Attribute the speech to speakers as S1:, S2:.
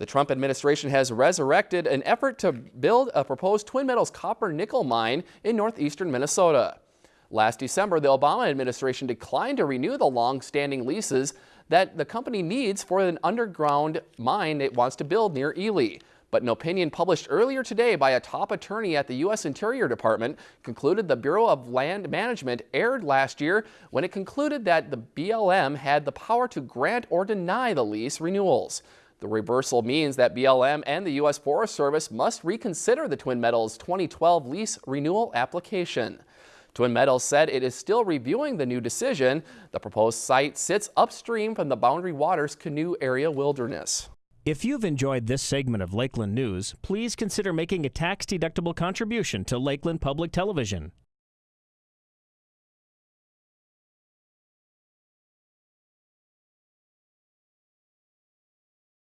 S1: The Trump administration has resurrected an effort to build a proposed Twin Metals copper nickel mine in northeastern Minnesota. Last December, the Obama administration declined to renew the long-standing leases that the company needs for an underground mine it wants to build near Ely. But an opinion published earlier today by a top attorney at the U.S. Interior Department concluded the Bureau of Land Management erred last year when it concluded that the BLM had the power to grant or deny the lease renewals. The reversal means that BLM and the U.S. Forest Service must reconsider the Twin Metals 2012 lease renewal application. Twin Metals said it is still reviewing the new decision. The proposed site sits upstream from the Boundary Waters Canoe Area Wilderness.
S2: If you've enjoyed this segment of Lakeland News, please consider making a tax-deductible contribution to Lakeland Public Television.